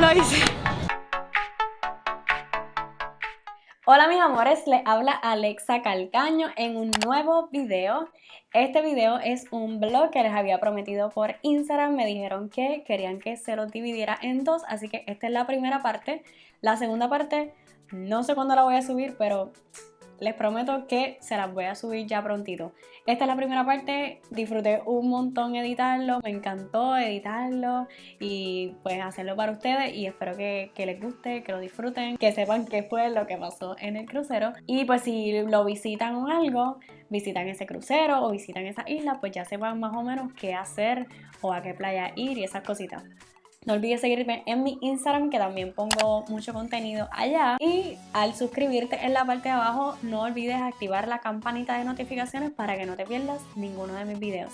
Lo hice. Hola mis amores, les habla Alexa Calcaño en un nuevo video. Este video es un blog que les había prometido por Instagram. Me dijeron que querían que se lo dividiera en dos, así que esta es la primera parte. La segunda parte no sé cuándo la voy a subir, pero les prometo que se las voy a subir ya prontito. Esta es la primera parte, disfruté un montón editarlo, me encantó editarlo y pues hacerlo para ustedes y espero que, les guste, que lo disfruten, que sepan qué fue lo que pasó en el crucero y pues si lo visitan o algo, visitan ese crucero o visitan esa isla, pues ya sepan más o menos qué hacer o a qué playa ir y esas cositas. No olvides seguirme en mi Instagram que también pongo mucho contenido allá. Y al suscribirte en la parte de abajo no olvides activar la campanita de notificaciones para que no te pierdas ninguno de mis videos.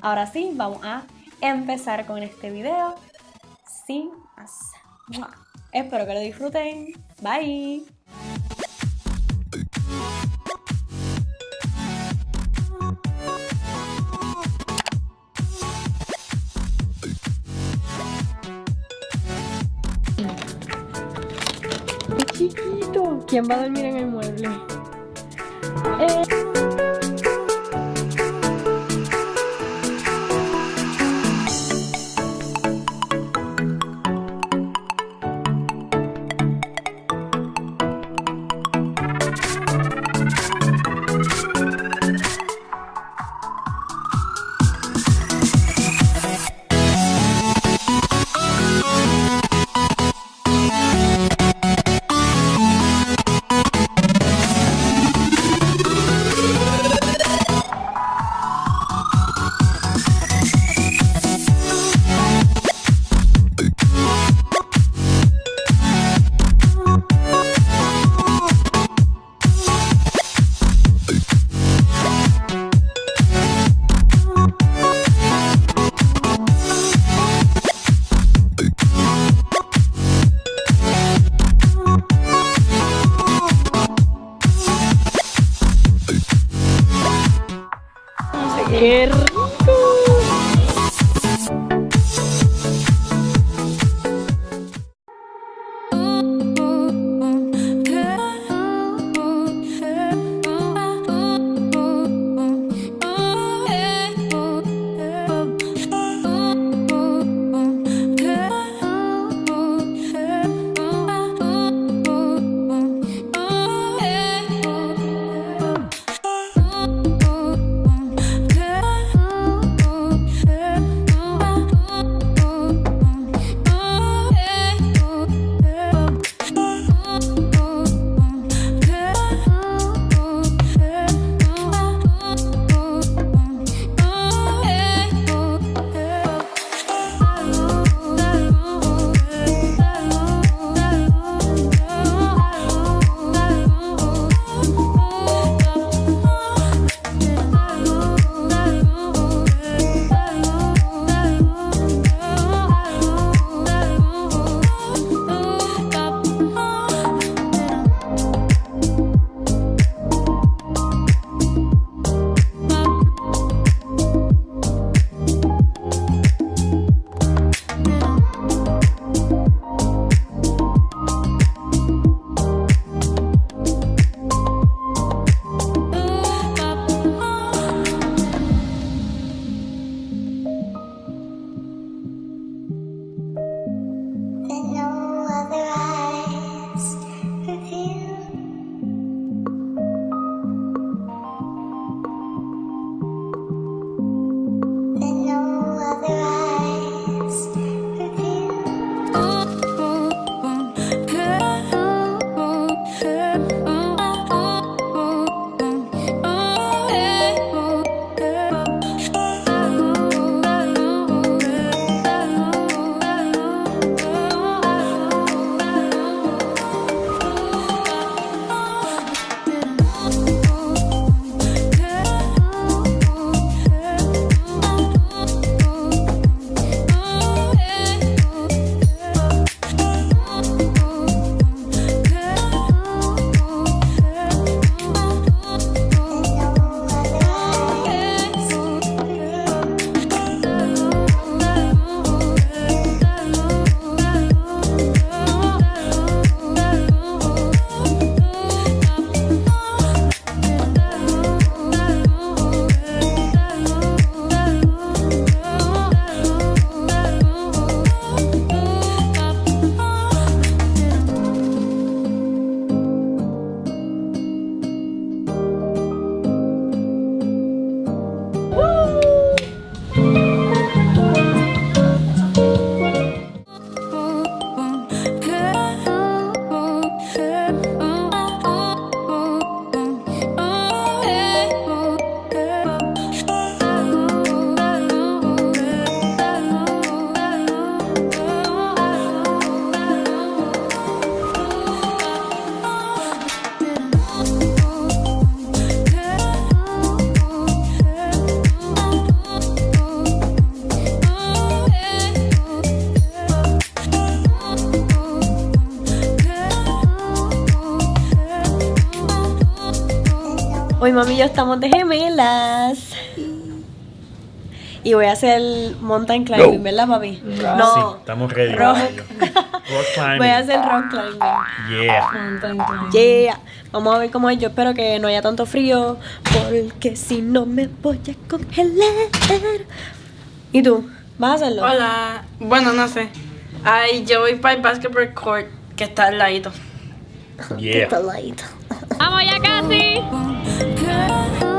Ahora sí, vamos a empezar con este video sin más. Espero que lo disfruten. Bye. ¿Quién va a dormir en el mueble? Eh... ¡Qué mami y yo estamos de gemelas. Y voy a hacer mountain climbing, ¿verdad, papi? No. Sí, estamos ready. Rock. Rock climbing. Voy a hacer rock climbing. Yeah. Mountain climbing. Yeah. Vamos a ver cómo es. Yo espero que no haya tanto frío. Porque si no me voy a congelar. ¿Y tú? ¿Vas a hacerlo? Hola. Bueno, no sé. Ay, yo voy para el basketball court que está al ladito. Yeah. ¡Vamos ya casi! time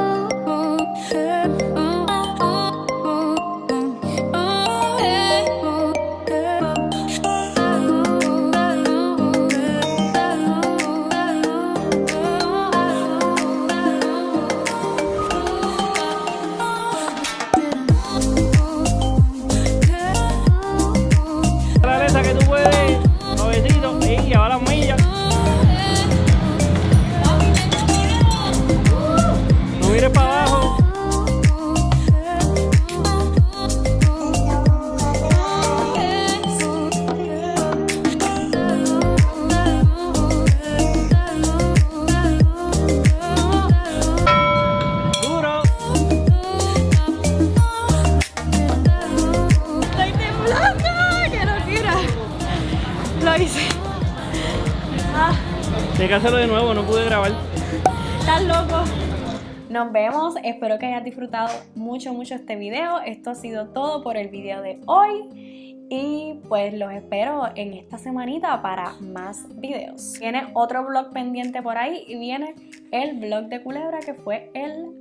Tienes que hacerlo de nuevo, no pude grabar. estás loco. Nos vemos. Espero que hayas disfrutado mucho, mucho este video. Esto ha sido todo por el video de hoy. Y pues los espero en esta semanita para más videos. Viene otro vlog pendiente por ahí y viene el vlog de Culebra que fue el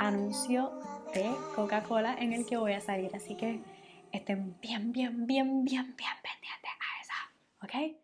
anuncio de Coca-Cola en el que voy a salir. Así que estén bien, bien, bien, bien, bien pendientes a eso. ¿Ok?